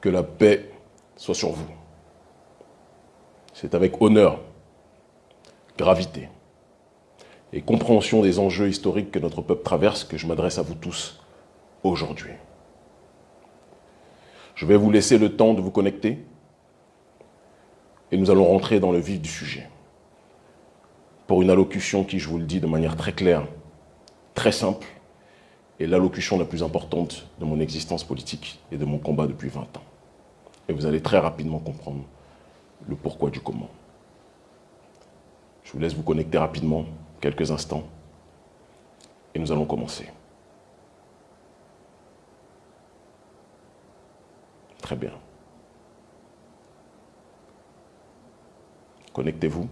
Que la paix soit sur vous. C'est avec honneur, gravité et compréhension des enjeux historiques que notre peuple traverse que je m'adresse à vous tous aujourd'hui. Je vais vous laisser le temps de vous connecter et nous allons rentrer dans le vif du sujet. Pour une allocution qui, je vous le dis de manière très claire, très simple, est l'allocution la plus importante de mon existence politique et de mon combat depuis 20 ans. Et vous allez très rapidement comprendre le pourquoi du comment. Je vous laisse vous connecter rapidement, quelques instants, et nous allons commencer. Très bien. Connectez-vous.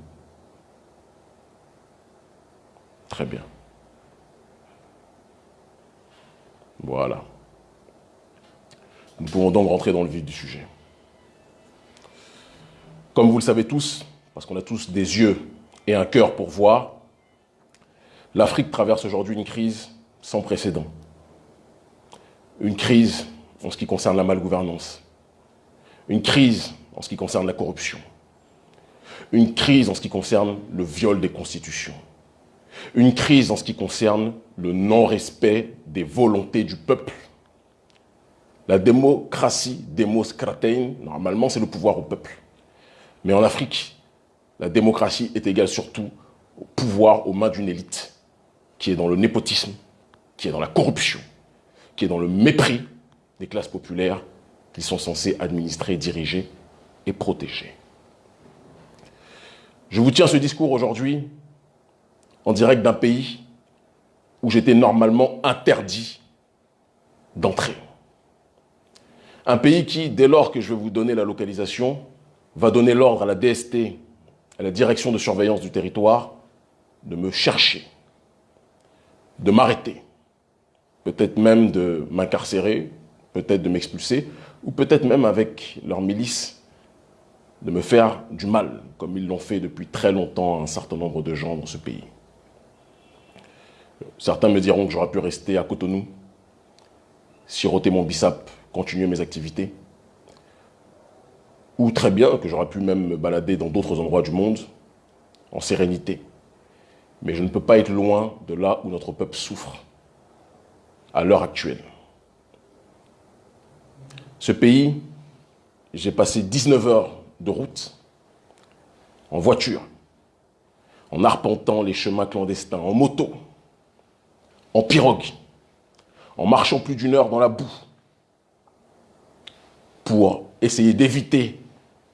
Très bien. Voilà. Nous pouvons donc rentrer dans le vif du sujet. Comme vous le savez tous, parce qu'on a tous des yeux et un cœur pour voir, l'Afrique traverse aujourd'hui une crise sans précédent. Une crise en ce qui concerne la malgouvernance. Une crise en ce qui concerne la corruption. Une crise en ce qui concerne le viol des constitutions. Une crise en ce qui concerne le non-respect des volontés du peuple. La démocratie, démoscratein, normalement c'est le pouvoir au peuple. Mais en Afrique, la démocratie est égale surtout au pouvoir aux mains d'une élite qui est dans le népotisme, qui est dans la corruption, qui est dans le mépris des classes populaires qu'ils sont censés administrer, diriger et protéger. Je vous tiens ce discours aujourd'hui en direct d'un pays où j'étais normalement interdit d'entrer. Un pays qui, dès lors que je vais vous donner la localisation, va donner l'ordre à la DST, à la Direction de surveillance du territoire, de me chercher, de m'arrêter, peut-être même de m'incarcérer, peut-être de m'expulser, ou peut-être même avec leur milice, de me faire du mal, comme ils l'ont fait depuis très longtemps à un certain nombre de gens dans ce pays. Certains me diront que j'aurais pu rester à Cotonou, siroter mon bissap, continuer mes activités, ou très bien que j'aurais pu même me balader dans d'autres endroits du monde, en sérénité. Mais je ne peux pas être loin de là où notre peuple souffre, à l'heure actuelle. Ce pays, j'ai passé 19 heures de route, en voiture, en arpentant les chemins clandestins, en moto, en pirogue, en marchant plus d'une heure dans la boue, pour essayer d'éviter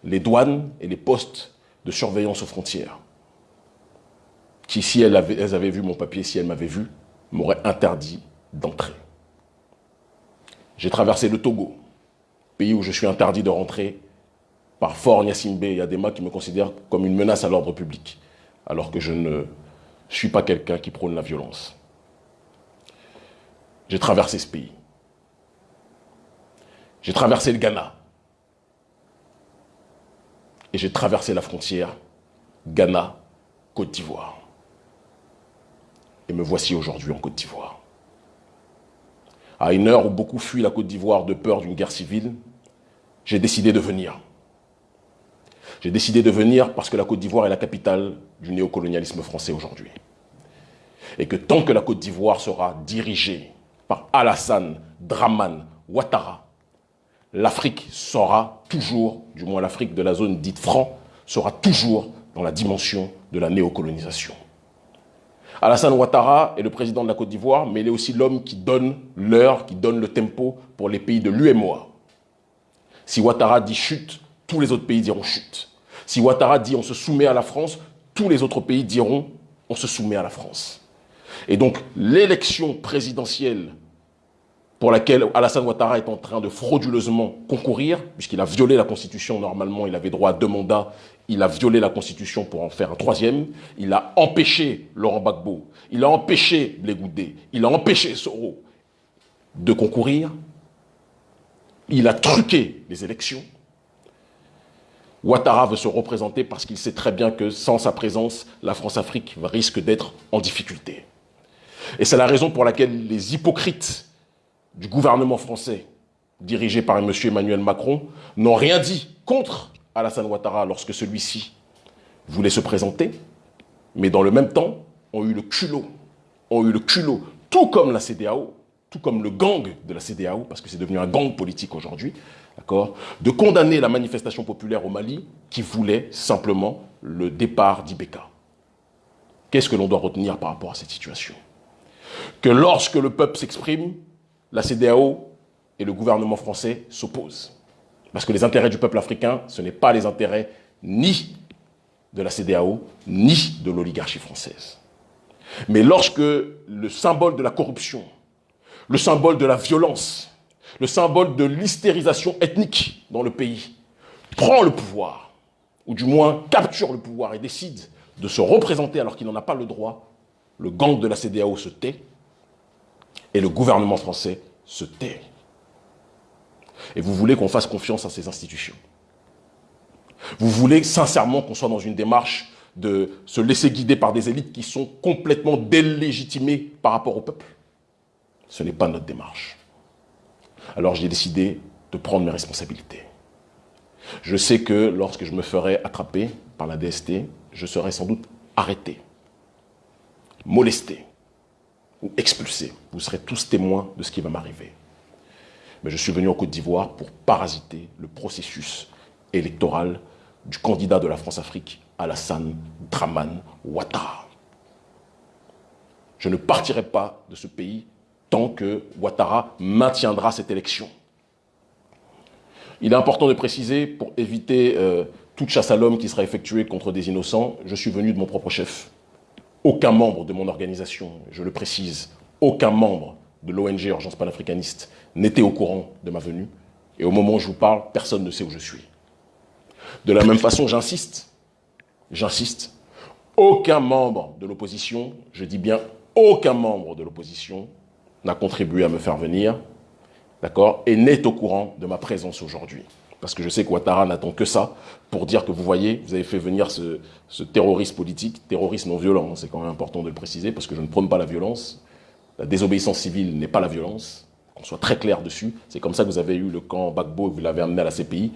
les douanes et les postes de surveillance aux frontières, qui, si elles avaient, vu mon papier, si elles m'avaient vu, m'auraient interdit d'entrer. J'ai traversé le Togo, pays où je suis interdit de rentrer par Fort Nyassimbe et Adema qui me considèrent comme une menace à l'ordre public, alors que je ne suis pas quelqu'un qui prône la violence. J'ai traversé ce pays. J'ai traversé le Ghana, et j'ai traversé la frontière Ghana, Côte d'Ivoire. Et me voici aujourd'hui en Côte d'Ivoire. À une heure où beaucoup fuient la Côte d'Ivoire de peur d'une guerre civile, j'ai décidé de venir. J'ai décidé de venir parce que la Côte d'Ivoire est la capitale du néocolonialisme français aujourd'hui. Et que tant que la Côte d'Ivoire sera dirigée par Alassane Draman Ouattara, l'Afrique sera toujours, du moins l'Afrique de la zone dite franc, sera toujours dans la dimension de la néocolonisation. Alassane Ouattara est le président de la Côte d'Ivoire, mais il est aussi l'homme qui donne l'heure, qui donne le tempo pour les pays de l'UMOA. Si Ouattara dit chute, tous les autres pays diront chute. Si Ouattara dit on se soumet à la France, tous les autres pays diront on se soumet à la France. Et donc l'élection présidentielle pour laquelle Alassane Ouattara est en train de frauduleusement concourir, puisqu'il a violé la Constitution, normalement il avait droit à deux mandats, il a violé la Constitution pour en faire un troisième, il a empêché Laurent Gbagbo, il a empêché Blegoudé, il a empêché Soro de concourir, il a truqué les élections. Ouattara veut se représenter parce qu'il sait très bien que sans sa présence, la France-Afrique risque d'être en difficulté. Et c'est la raison pour laquelle les hypocrites du gouvernement français, dirigés par M. Emmanuel Macron, n'ont rien dit contre Alassane Ouattara lorsque celui-ci voulait se présenter, mais dans le même temps, ont eu le culot, ont eu le culot, tout comme la CDAO, tout comme le gang de la CDAO, parce que c'est devenu un gang politique aujourd'hui, de condamner la manifestation populaire au Mali qui voulait simplement le départ d'Ibeka. Qu'est-ce que l'on doit retenir par rapport à cette situation? Que lorsque le peuple s'exprime, la CDAO et le gouvernement français s'opposent. Parce que les intérêts du peuple africain, ce n'est pas les intérêts ni de la CDAO, ni de l'oligarchie française. Mais lorsque le symbole de la corruption, le symbole de la violence, le symbole de l'hystérisation ethnique dans le pays prend le pouvoir, ou du moins capture le pouvoir et décide de se représenter alors qu'il n'en a pas le droit, le gang de la CDAO se tait et le gouvernement français se tait. Et vous voulez qu'on fasse confiance à ces institutions. Vous voulez sincèrement qu'on soit dans une démarche de se laisser guider par des élites qui sont complètement délégitimées par rapport au peuple. Ce n'est pas notre démarche. Alors j'ai décidé de prendre mes responsabilités. Je sais que lorsque je me ferai attraper par la DST, je serai sans doute arrêté, molesté ou expulsé. Vous serez tous témoins de ce qui va m'arriver. Mais je suis venu en Côte d'Ivoire pour parasiter le processus électoral du candidat de la France-Afrique, Alassane Draman Ouattara. Je ne partirai pas de ce pays tant que Ouattara maintiendra cette élection. Il est important de préciser, pour éviter euh, toute chasse à l'homme qui sera effectuée contre des innocents, je suis venu de mon propre chef. Aucun membre de mon organisation, je le précise, aucun membre de l'ONG Urgence panafricaniste n'était au courant de ma venue. Et au moment où je vous parle, personne ne sait où je suis. De la même façon, j'insiste, j'insiste, aucun membre de l'opposition, je dis bien aucun membre de l'opposition, n'a contribué à me faire venir, d'accord, et n'est au courant de ma présence aujourd'hui. Parce que je sais que Ouattara n'attend que ça pour dire que vous voyez, vous avez fait venir ce, ce terroriste politique, terroriste non violent, c'est quand même important de le préciser, parce que je ne prône pas la violence. La désobéissance civile n'est pas la violence, qu'on soit très clair dessus. C'est comme ça que vous avez eu le camp Bagbo, vous l'avez amené à la CPI,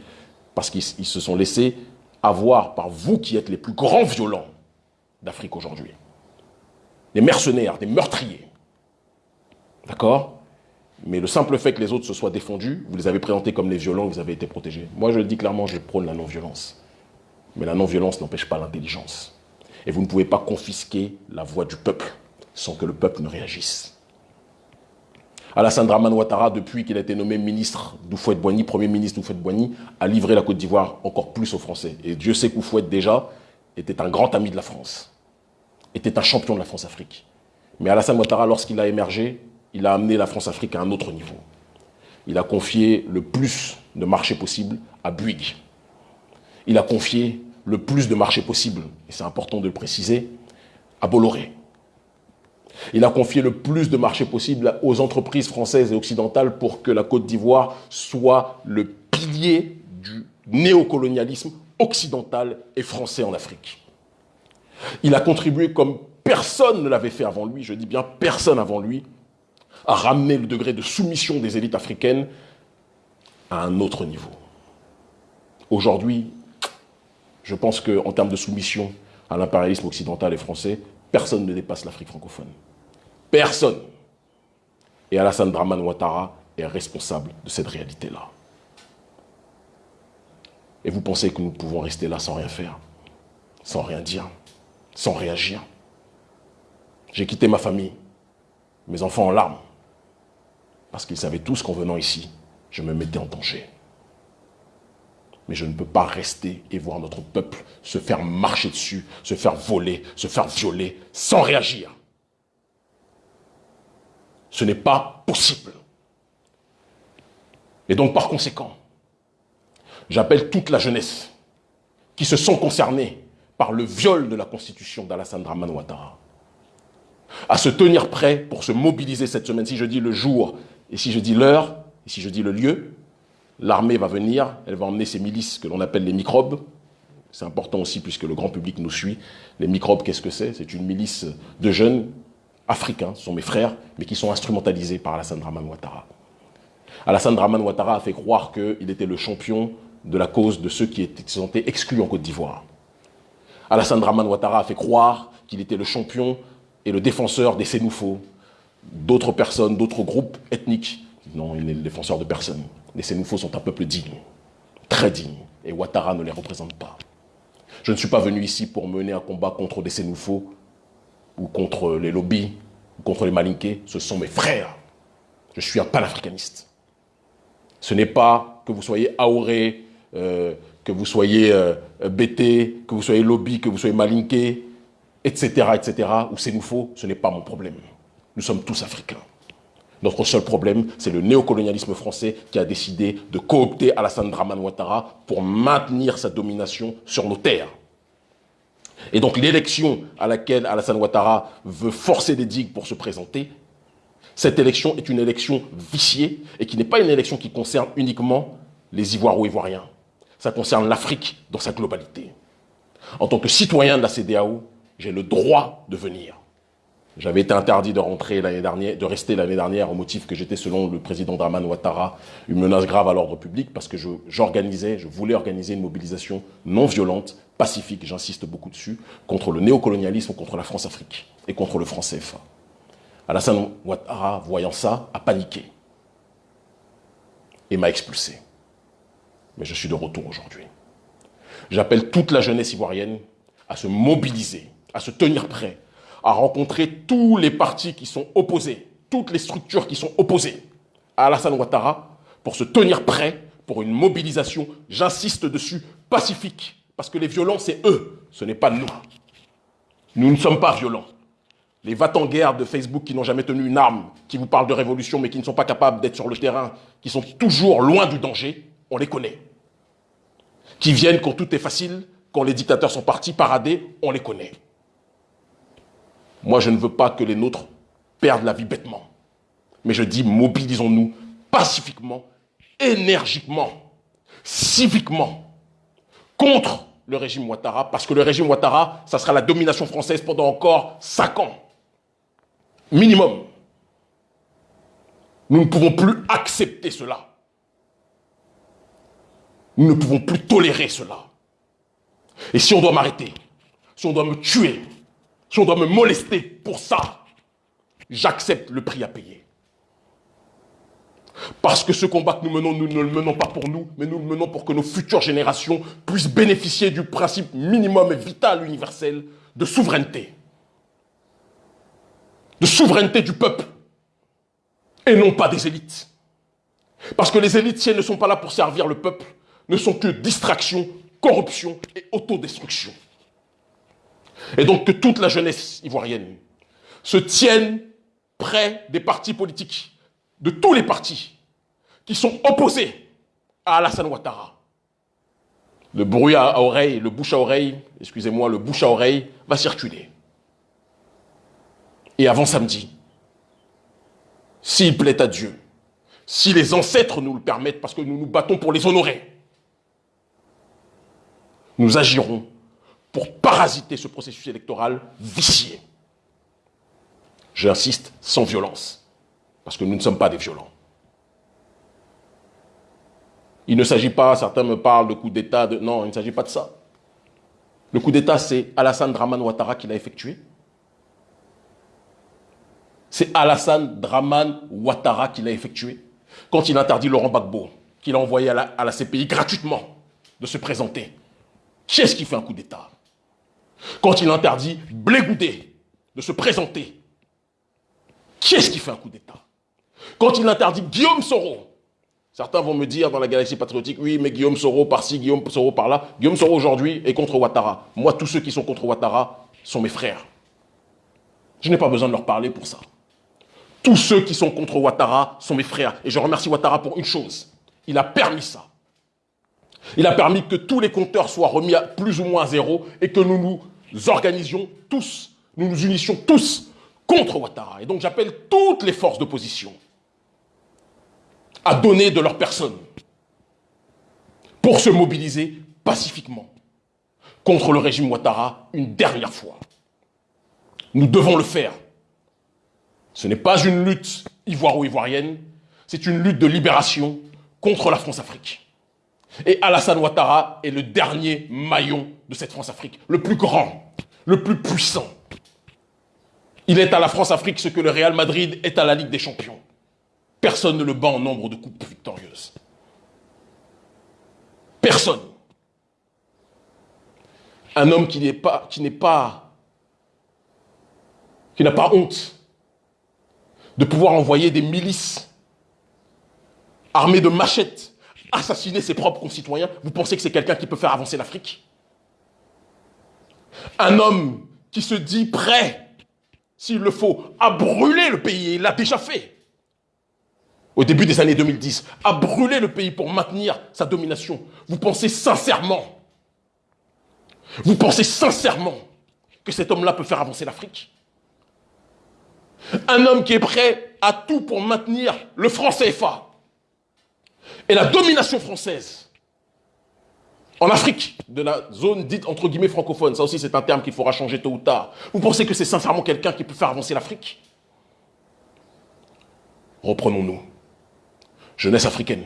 parce qu'ils se sont laissés avoir par vous qui êtes les plus grands violents d'Afrique aujourd'hui. Des mercenaires, des meurtriers. D'accord? Mais le simple fait que les autres se soient défendus, vous les avez présentés comme les violents, vous avez été protégés. Moi, je le dis clairement, je prône la non-violence. Mais la non-violence n'empêche pas l'intelligence. Et vous ne pouvez pas confisquer la voix du peuple sans que le peuple ne réagisse. Alassane Draman Ouattara, depuis qu'il a été nommé ministre d'Oufouette-Boigny, premier ministre d'Oufouette-Boigny, a livré la Côte d'Ivoire encore plus aux Français. Et Dieu sait qu'Oufouette, déjà, était un grand ami de la France, était un champion de la France-Afrique. Mais Alassane Ouattara, lorsqu'il a émergé, il a amené la France-Afrique à un autre niveau. Il a confié le plus de marchés possible à Bouygues. Il a confié le plus de marchés possible, et c'est important de le préciser, à Bolloré. Il a confié le plus de marchés possible aux entreprises françaises et occidentales pour que la Côte d'Ivoire soit le pilier du néocolonialisme occidental et français en Afrique. Il a contribué comme personne ne l'avait fait avant lui, je dis bien personne avant lui, à ramener le degré de soumission des élites africaines à un autre niveau. Aujourd'hui, je pense qu'en termes de soumission à l'impérialisme occidental et français, personne ne dépasse l'Afrique francophone. Personne. Et Alassane Draman Ouattara est responsable de cette réalité-là. Et vous pensez que nous pouvons rester là sans rien faire, sans rien dire, sans réagir? J'ai quitté ma famille, mes enfants en larmes, parce qu'ils savaient tous qu'en venant ici, je me mettais en danger. Mais je ne peux pas rester et voir notre peuple se faire marcher dessus, se faire voler, se faire violer, sans réagir. Ce n'est pas possible. Et donc, par conséquent, j'appelle toute la jeunesse qui se sont concernés par le viol de la constitution d'Alassane Draman à se tenir prêt pour se mobiliser cette semaine. Si je dis le jour, et si je dis l'heure, et si je dis le lieu, l'armée va venir, elle va emmener ses milices que l'on appelle les microbes. C'est important aussi puisque le grand public nous suit. Les microbes, qu'est-ce que c'est? C'est une milice de jeunes africains, ce sont mes frères, mais qui sont instrumentalisés par Alassane Draman Ouattara. Alassane Draman Ouattara a fait croire qu'il était le champion de la cause de ceux qui étaient, exclus en Côte d'Ivoire. Alassane Draman Ouattara a fait croire qu'il était le champion et le défenseur des Sénoufos, d'autres personnes, d'autres groupes ethniques. Non, il n'est le défenseur de personne. Les Sénoufos sont un peuple digne, très digne, et Ouattara ne les représente pas. Je ne suis pas venu ici pour mener un combat contre des Sénoufos ou contre les lobbies ou contre les malinqués. Ce sont mes frères. Je suis un panafricaniste. Ce n'est pas que vous soyez aoré, euh, que vous soyez euh, BT, que vous soyez lobby, que vous soyez malinqué, etc., etc., ou Sénoufo, ce n'est pas mon problème. Nous sommes tous africains. Notre seul problème, c'est le néocolonialisme français qui a décidé de coopter Alassane Draman Ouattara pour maintenir sa domination sur nos terres. Et donc l'élection à laquelle Alassane Ouattara veut forcer des digues pour se présenter, cette élection est une élection viciée et qui n'est pas une élection qui concerne uniquement les Ivoiro-Ivoiriens. Ça concerne l'Afrique dans sa globalité. En tant que citoyen de la CDAO, j'ai le droit de venir. J'avais été interdit de rentrer l'année dernière, de rester l'année dernière au motif que j'étais, selon le président Draman Ouattara, une menace grave à l'ordre public parce que j'organisais, je, voulais organiser une mobilisation non violente, pacifique, j'insiste beaucoup dessus, contre le néocolonialisme, contre la France-Afrique et contre le franc CFA. Alassane Ouattara, voyant ça, a paniqué et m'a expulsé. Mais je suis de retour aujourd'hui. J'appelle toute la jeunesse ivoirienne à se mobiliser, à se tenir prêt, à rencontrer tous les partis qui sont opposés, toutes les structures qui sont opposées à Alassane Ouattara pour se tenir prêt pour une mobilisation, j'insiste dessus, pacifique. Parce que les violents, c'est eux, ce n'est pas nous. Nous ne sommes pas violents. Les va-t-en-guerre de Facebook qui n'ont jamais tenu une arme, qui vous parlent de révolution mais qui ne sont pas capables d'être sur le terrain, qui sont toujours loin du danger, on les connaît. Qui viennent quand tout est facile, quand les dictateurs sont partis parader, on les connaît. Moi, je ne veux pas que les nôtres perdent la vie bêtement. Mais je dis, mobilisons-nous pacifiquement, énergiquement, civiquement, contre le régime Ouattara, parce que le régime Ouattara, ça sera la domination française pendant encore cinq ans. Minimum. Nous ne pouvons plus accepter cela. Nous ne pouvons plus tolérer cela. Et si on doit m'arrêter, si on doit me tuer, si on doit me molester pour ça, j'accepte le prix à payer. Parce que ce combat que nous menons, nous ne le menons pas pour nous, mais nous le menons pour que nos futures générations puissent bénéficier du principe minimum et vital universel de souveraineté. De souveraineté du peuple. Et non pas des élites. Parce que les élites, si elles ne sont pas là pour servir le peuple, ne sont que distraction, corruption et autodestruction. Et donc que toute la jeunesse ivoirienne se tienne près des partis politiques, de tous les partis qui sont opposés à Alassane Ouattara. Le bruit à oreille, le bouche à oreille, excusez-moi, le bouche à oreille va circuler. Et avant samedi, s'il plaît à Dieu, si les ancêtres nous le permettent, parce que nous nous battons pour les honorer, nous agirons pour parasiter ce processus électoral vicié. J'insiste, sans violence, parce que nous ne sommes pas des violents. Il ne s'agit pas, certains me parlent de coup d'État, de... non, il ne s'agit pas de ça. Le coup d'État, c'est Alassane Draman Ouattara qui l'a effectué. C'est Alassane Draman Ouattara qui l'a effectué. Quand il interdit Laurent Gbagbo, qu'il a envoyé à la, à la CPI gratuitement de se présenter. Qui est-ce qui fait un coup d'État? Quand il interdit Blégoudé de se présenter, qui est-ce qui fait un coup d'État? Quand il interdit Guillaume Soro, certains vont me dire dans la galaxie patriotique, oui, mais Guillaume Soro par-ci, Guillaume Soro par-là. Guillaume Soro aujourd'hui est contre Ouattara. Moi, tous ceux qui sont contre Ouattara sont mes frères. Je n'ai pas besoin de leur parler pour ça. Tous ceux qui sont contre Ouattara sont mes frères. Et je remercie Ouattara pour une chose. Il a permis ça. Il a permis que tous les compteurs soient remis à plus ou moins zéro et que nous nous organisions tous, nous nous unissions tous contre Ouattara. Et donc j'appelle toutes les forces d'opposition à donner de leur personne pour se mobiliser pacifiquement contre le régime Ouattara une dernière fois. Nous devons le faire. Ce n'est pas une lutte ivoiro-ivoirienne, c'est une lutte de libération contre la France-Afrique. Et Alassane Ouattara est le dernier maillon de cette France-Afrique, le plus grand, le plus puissant. Il est à la France-Afrique ce que le Real Madrid est à la Ligue des Champions. Personne ne le bat en nombre de coupes victorieuses. Personne. Un homme qui n'est pas, qui n'est pas, qui n'a pas honte de pouvoir envoyer des milices armées de machettes assassiner ses propres concitoyens. Vous pensez que c'est quelqu'un qui peut faire avancer l'Afrique? Un homme qui se dit prêt, s'il le faut, à brûler le pays, il l'a déjà fait au début des années 2010, à brûler le pays pour maintenir sa domination. Vous pensez sincèrement, vous pensez sincèrement que cet homme-là peut faire avancer l'Afrique? Un homme qui est prêt à tout pour maintenir le franc CFA et la domination française en Afrique, de la zone dite entre guillemets francophone, ça aussi c'est un terme qu'il faudra changer tôt ou tard. Vous pensez que c'est sincèrement quelqu'un qui peut faire avancer l'Afrique? Reprenons-nous jeunesse africaine.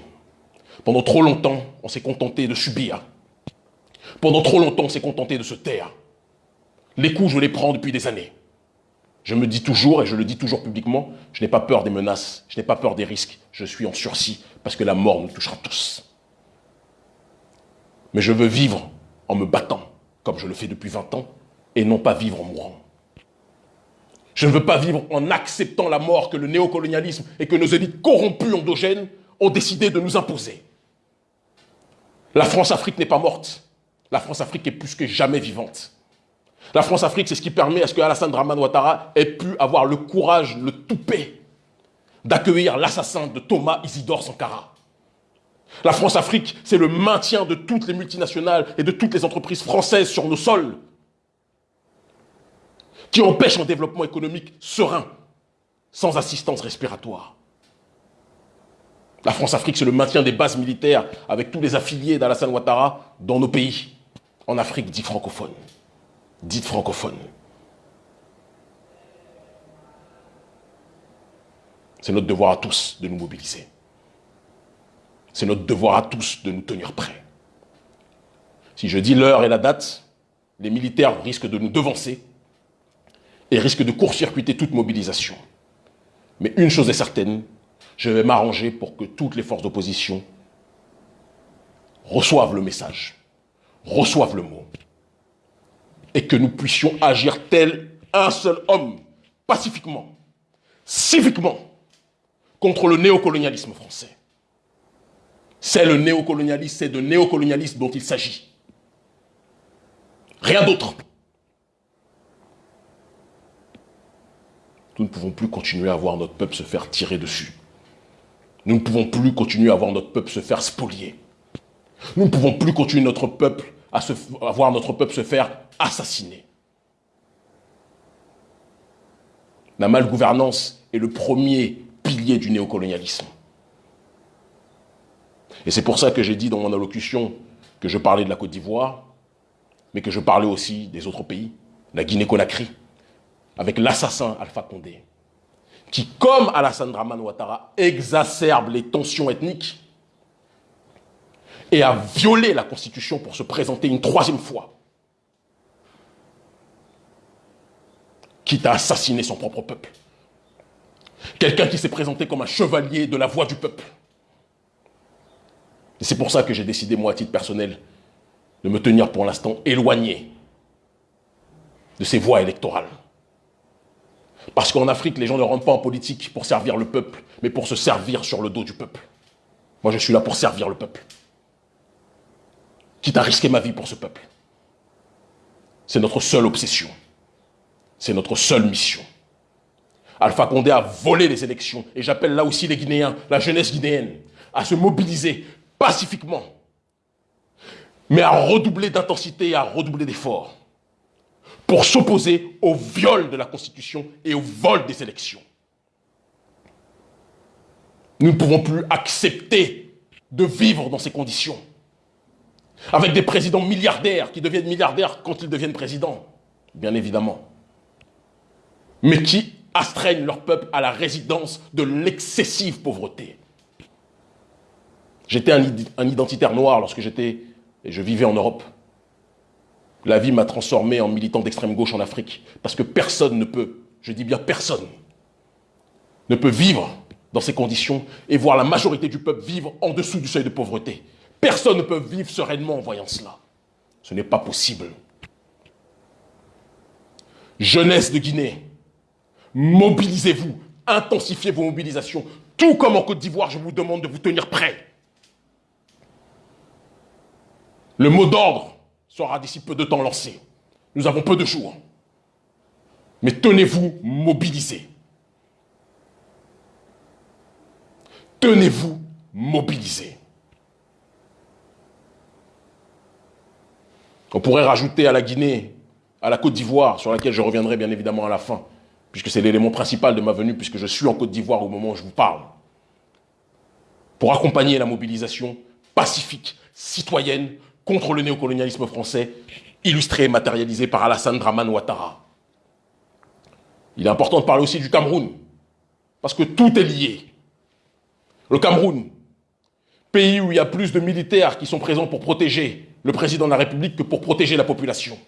Pendant trop longtemps, on s'est contenté de subir. Pendant trop longtemps, on s'est contenté de se taire. Les coups, je les prends depuis des années. Je me dis toujours, et je le dis toujours publiquement, je n'ai pas peur des menaces, je n'ai pas peur des risques. Je suis en sursis, parce que la mort nous touchera tous. Mais je veux vivre en me battant, comme je le fais depuis 20 ans, et non pas vivre en mourant. Je ne veux pas vivre en acceptant la mort que le néocolonialisme et que nos élites corrompues endogènes ont décidé de nous imposer. La France-Afrique n'est pas morte. La France-Afrique est plus que jamais vivante. La France-Afrique, c'est ce qui permet à ce que Alassane Draman Ouattara ait pu avoir le courage, le toupet, d'accueillir l'assassin de Thomas Isidore Sankara. La France-Afrique, c'est le maintien de toutes les multinationales et de toutes les entreprises françaises sur nos sols, qui empêchent un développement économique serein, sans assistance respiratoire. La France-Afrique, c'est le maintien des bases militaires avec tous les affiliés d'Alassane Ouattara dans nos pays, en Afrique dite francophone. Dite francophone. C'est notre devoir à tous de nous mobiliser. C'est notre devoir à tous de nous tenir prêts. Si je dis l'heure et la date, les militaires risquent de nous devancer et risquent de court-circuiter toute mobilisation. Mais une chose est certaine, je vais m'arranger pour que toutes les forces d'opposition reçoivent le message, reçoivent le mot, et que nous puissions agir tel un seul homme, pacifiquement, civiquement, contre le néocolonialisme français. C'est le néocolonialisme, c'est de néocolonialisme dont il s'agit. Rien d'autre. Nous ne pouvons plus continuer à voir notre peuple se faire tirer dessus. Nous ne pouvons plus continuer à voir notre peuple se faire spolier. Nous ne pouvons plus continuer notre peuple à, se, voir notre peuple se faire assassiner. La malgouvernance est le premier pilier du néocolonialisme. Et c'est pour ça que j'ai dit dans mon allocution que je parlais de la Côte d'Ivoire, mais que je parlais aussi des autres pays, la Guinée-Conakry, avec l'assassin Alpha Condé, qui, comme Alassane Draman Ouattara, exacerbe les tensions ethniques et a violé la Constitution pour se présenter une troisième fois, quitte à assassiner son propre peuple. Quelqu'un qui s'est présenté comme un chevalier de la voix du peuple. Et c'est pour ça que j'ai décidé, moi, à titre personnel, de me tenir pour l'instant éloigné de ces voies électorales. Parce qu'en Afrique, les gens ne rentrent pas en politique pour servir le peuple, mais pour se servir sur le dos du peuple. Moi, je suis là pour servir le peuple. Quitte à risquer ma vie pour ce peuple. C'est notre seule obsession. C'est notre seule mission. Alpha Condé a volé les élections. Et j'appelle là aussi les Guinéens, la jeunesse guinéenne, à se mobiliser pacifiquement, mais à redoubler d'intensité et à redoubler d'efforts pour s'opposer au viol de la Constitution et au vol des élections. Nous ne pouvons plus accepter de vivre dans ces conditions. Avec des présidents milliardaires qui deviennent milliardaires quand ils deviennent présidents, bien évidemment. Mais qui astreignent leur peuple à la résidence de l'excessive pauvreté. J'étais un, identitaire noir lorsque j'étais et je vivais en Europe. La vie m'a transformé en militant d'extrême gauche en Afrique. Parce que personne ne peut, je dis bien personne, ne peut vivre dans ces conditions et voir la majorité du peuple vivre en dessous du seuil de pauvreté. Personne ne peut vivre sereinement en voyant cela. Ce n'est pas possible. Jeunesse de Guinée, mobilisez-vous, intensifiez vos mobilisations. Tout comme en Côte d'Ivoire, je vous demande de vous tenir prêts. Le mot d'ordre sera d'ici peu de temps lancé. Nous avons peu de jours. Mais tenez-vous mobilisés. Tenez-vous mobilisés. On pourrait rajouter à la Guinée, à la Côte d'Ivoire, sur laquelle je reviendrai bien évidemment à la fin, puisque c'est l'élément principal de ma venue, puisque je suis en Côte d'Ivoire au moment où je vous parle, pour accompagner la mobilisation pacifique, citoyenne, contre le néocolonialisme français, illustré et matérialisé par Alassane Draman Ouattara. Il est important de parler aussi du Cameroun, parce que tout est lié. Le Cameroun, pays où il y a plus de militaires qui sont présents pour protéger le président de la République que pour protéger la population.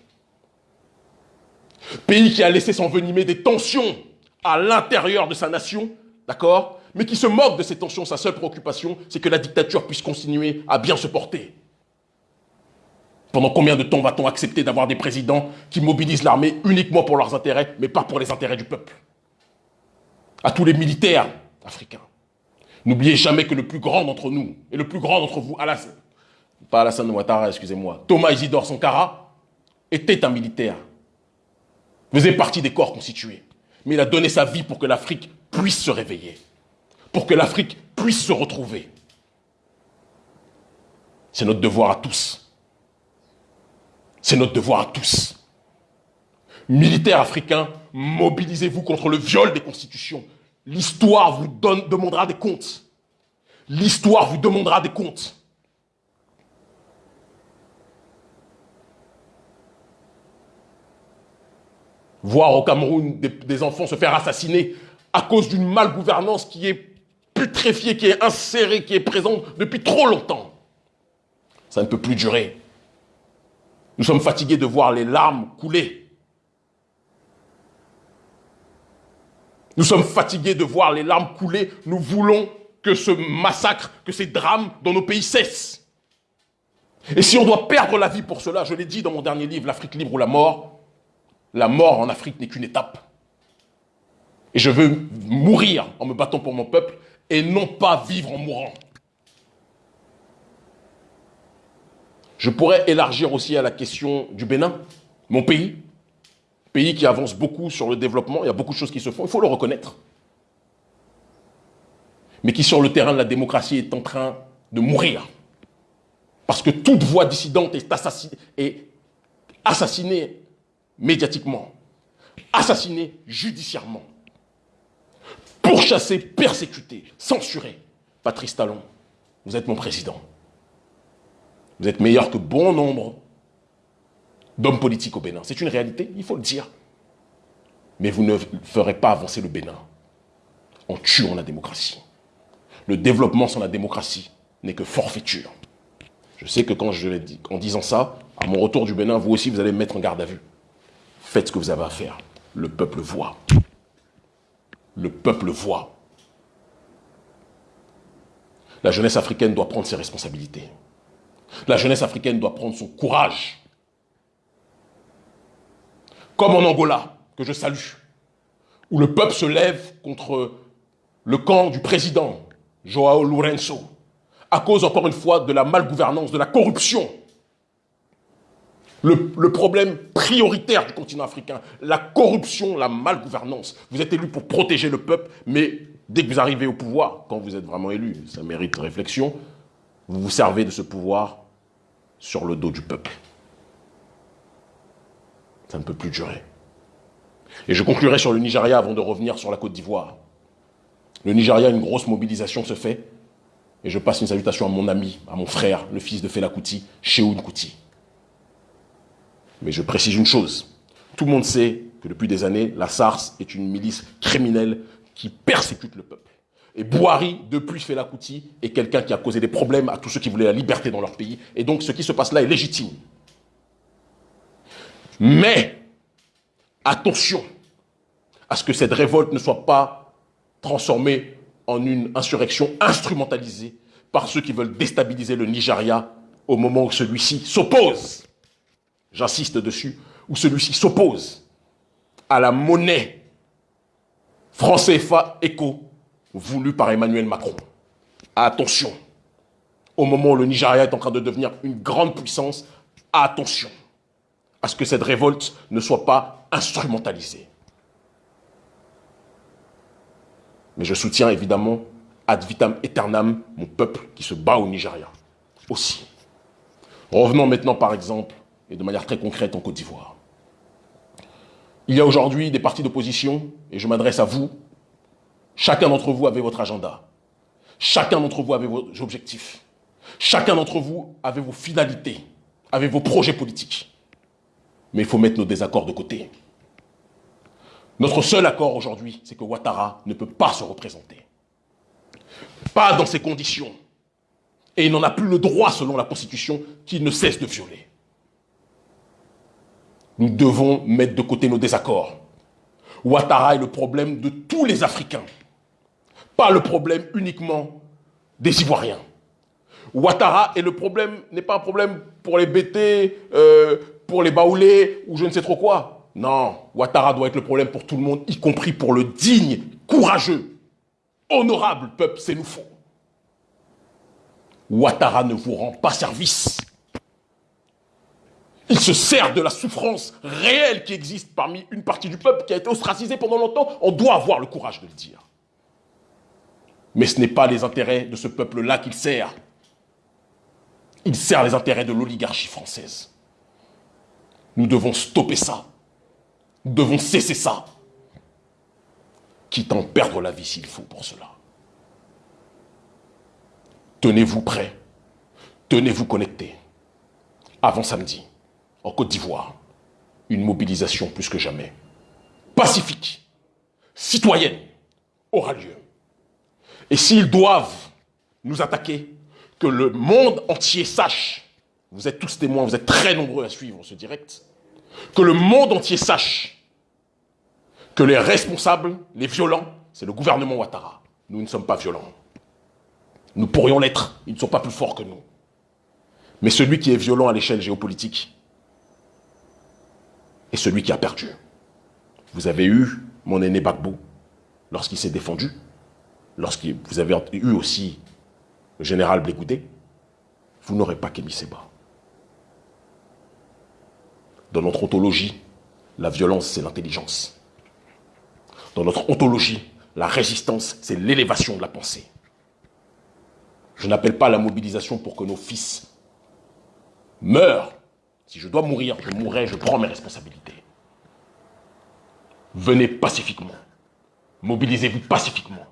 Pays qui a laissé s'envenimer des tensions à l'intérieur de sa nation, d'accord? Mais qui se moque de ces tensions. Sa seule préoccupation, c'est que la dictature puisse continuer à bien se porter. Pendant combien de temps va-t-on accepter d'avoir des présidents qui mobilisent l'armée uniquement pour leurs intérêts, mais pas pour les intérêts du peuple? À tous les militaires africains, n'oubliez jamais que le plus grand d'entre nous, et le plus grand d'entre vous, Alassane, pas Alassane Ouattara, excusez-moi, Thomas Isidore Sankara, était un militaire, faisait partie des corps constitués. Mais il a donné sa vie pour que l'Afrique puisse se réveiller, pour que l'Afrique puisse se retrouver. C'est notre devoir à tous c'est notre devoir à tous. Militaires africains, mobilisez-vous contre le viol des constitutions. L'histoire vous demandera des comptes. L'histoire vous demandera des comptes. Voir au Cameroun des, enfants se faire assassiner à cause d'une malgouvernance qui est putréfiée, qui est insérée, qui est présente depuis trop longtemps. Ça ne peut plus durer. Nous sommes fatigués de voir les larmes couler. Nous sommes fatigués de voir les larmes couler. Nous voulons que ce massacre, que ces drames dans nos pays cessent. Et si on doit perdre la vie pour cela, je l'ai dit dans mon dernier livre, L'Afrique libre ou la mort, la mort en Afrique n'est qu'une étape. Et je veux mourir en me battant pour mon peuple et non pas vivre en mourant. Je pourrais élargir aussi à la question du Bénin, mon pays, pays qui avance beaucoup sur le développement, il y a beaucoup de choses qui se font, il faut le reconnaître. Mais qui sur le terrain de la démocratie est en train de mourir. Parce que toute voix dissidente est assassinée, médiatiquement, assassinée judiciairement, pourchassée, persécutée, censurée. Patrice Talon, vous êtes mon président. Vous êtes meilleur que bon nombre d'hommes politiques au Bénin. C'est une réalité, il faut le dire. Mais vous ne ferez pas avancer le Bénin en tuant la démocratie. Le développement sans la démocratie n'est que forfaiture. Je sais que quand je l'ai en disant ça, à mon retour du Bénin, vous aussi, vous allez me mettre en garde à vue. Faites ce que vous avez à faire. Le peuple voit. Le peuple voit. La jeunesse africaine doit prendre ses responsabilités. La jeunesse africaine doit prendre son courage. Comme en Angola, que je salue, où le peuple se lève contre le camp du président, Joao Lourenço, à cause, encore une fois, de la malgouvernance, de la corruption. Le, problème prioritaire du continent africain, la corruption, la malgouvernance. Vous êtes élu pour protéger le peuple, mais dès que vous arrivez au pouvoir, quand vous êtes vraiment élu, ça mérite réflexion, vous vous servez de ce pouvoir sur le dos du peuple. Ça ne peut plus durer. Et je conclurai sur le Nigeria avant de revenir sur la Côte d'Ivoire. Le Nigeria, une grosse mobilisation se fait. Et je passe une salutation à mon ami, à mon frère, le fils de Fela Kuti, Kuti. Mais je précise une chose. Tout le monde sait que depuis des années, la SARS est une milice criminelle qui persécute le peuple. Et Bouhari, depuis Fela Kuti, est quelqu'un qui a causé des problèmes à tous ceux qui voulaient la liberté dans leur pays. Et donc, ce qui se passe là est légitime. Mais, attention à ce que cette révolte ne soit pas transformée en une insurrection instrumentalisée par ceux qui veulent déstabiliser le Nigeria au moment où celui-ci s'oppose, j'insiste dessus, où celui-ci s'oppose à la monnaie français CFA éco voulue par Emmanuel Macron. Attention, au moment où le Nigeria est en train de devenir une grande puissance, attention à ce que cette révolte ne soit pas instrumentalisée. Mais je soutiens évidemment ad vitam aeternam mon peuple qui se bat au Nigeria aussi. Revenons maintenant par exemple, et de manière très concrète en Côte d'Ivoire. Il y a aujourd'hui des partis d'opposition, et je m'adresse à vous. Chacun d'entre vous avait votre agenda. Chacun d'entre vous avait vos objectifs. Chacun d'entre vous avait vos finalités, avait vos projets politiques. Mais il faut mettre nos désaccords de côté. Notre seul accord aujourd'hui, c'est que Ouattara ne peut pas se représenter. Pas dans ces conditions. Et il n'en a plus le droit, selon la Constitution, qu'il ne cesse de violer. Nous devons mettre de côté nos désaccords. Ouattara est le problème de tous les Africains, pas le problème uniquement des Ivoiriens. Ouattara n'est pas un problème pour les BT, euh, pour les Baoulés ou je ne sais trop quoi. Non, Ouattara doit être le problème pour tout le monde, y compris pour le digne, courageux, honorable peuple sénoufo. Ouattara ne vous rend pas service. Il se sert de la souffrance réelle qui existe parmi une partie du peuple qui a été ostracisée pendant longtemps. On doit avoir le courage de le dire. Mais ce n'est pas les intérêts de ce peuple-là qu'il sert. Il sert les intérêts de l'oligarchie française. Nous devons stopper ça. Nous devons cesser ça. Quitte à en perdre la vie s'il faut pour cela. Tenez-vous prêts. Tenez-vous connectés. Avant samedi, en Côte d'Ivoire, une mobilisation plus que jamais pacifique, citoyenne, aura lieu. Et s'ils doivent nous attaquer, que le monde entier sache, vous êtes tous témoins, vous êtes très nombreux à suivre ce direct, que le monde entier sache que les responsables, les violents, c'est le gouvernement Ouattara. Nous ne sommes pas violents. Nous pourrions l'être, ils ne sont pas plus forts que nous. Mais celui qui est violent à l'échelle géopolitique est celui qui a perdu. Vous avez eu mon aîné Bagbo lorsqu'il s'est défendu, lorsque vous avez eu aussi le général Blégoudé, vous n'aurez pas Kémy Seba. Dans notre ontologie, la violence, c'est l'intelligence. Dans notre ontologie, la résistance, c'est l'élévation de la pensée. Je n'appelle pas la mobilisation pour que nos fils meurent. Si je dois mourir, je mourrai, je prends mes responsabilités. Venez pacifiquement. Mobilisez-vous pacifiquement.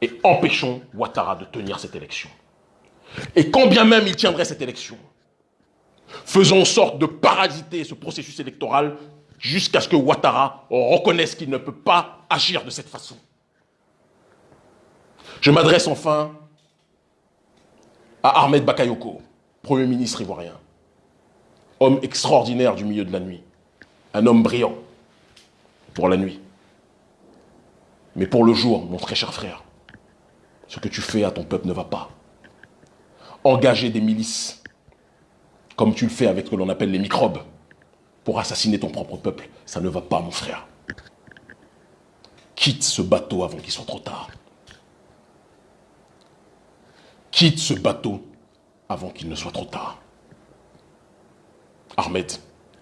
Et empêchons Ouattara de tenir cette élection. Et quand bien même il tiendrait cette élection, faisons en sorte de parasiter ce processus électoral jusqu'à ce que Ouattara reconnaisse qu'il ne peut pas agir de cette façon. Je m'adresse enfin à Ahmed Bakayoko, Premier ministre ivoirien, homme extraordinaire du milieu de la nuit, un homme brillant pour la nuit. Mais pour le jour, mon très cher frère, ce que tu fais à ton peuple ne va pas. Engager des milices, comme tu le fais avec ce que l'on appelle les microbes, pour assassiner ton propre peuple, ça ne va pas, mon frère. Quitte ce bateau avant qu'il soit trop tard. Quitte ce bateau avant qu'il ne soit trop tard. Ahmed,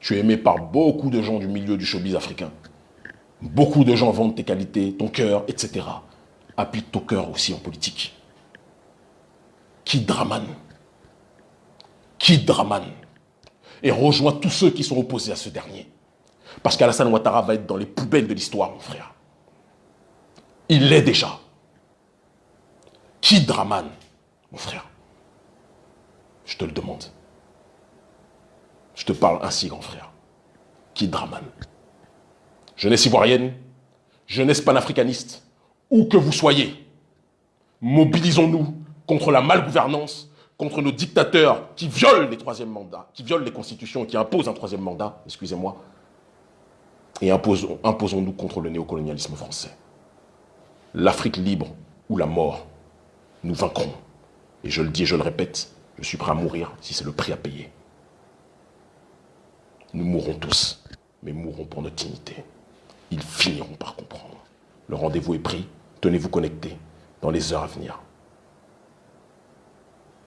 tu es aimé par beaucoup de gens du milieu du showbiz africain. Beaucoup de gens vendent tes qualités, ton cœur, etc. Applique ton cœur aussi en politique. Quitte Draman. Quitte Draman et rejoins tous ceux qui sont opposés à ce dernier. Parce qu'Alassane Ouattara va être dans les poubelles de l'histoire, mon frère. Il l'est déjà. Qui Draman, mon frère Je te le demande. Je te parle ainsi, grand frère. Qui Draman Jeunesse ivoirienne, jeunesse panafricaniste, où que vous soyez, Mobilisons-nous contre la malgouvernance, contre nos dictateurs qui violent les troisièmes mandats, qui violent les constitutions, qui imposent un troisième mandat, excusez-moi, et imposons-nous contre le néocolonialisme français. L'Afrique libre ou la mort, nous vaincrons. Et je le dis et je le répète, je suis prêt à mourir si c'est le prix à payer. Nous mourrons tous, mais mourrons pour notre dignité. Ils finiront par comprendre. Le rendez-vous est pris, tenez-vous connectés dans les heures à venir.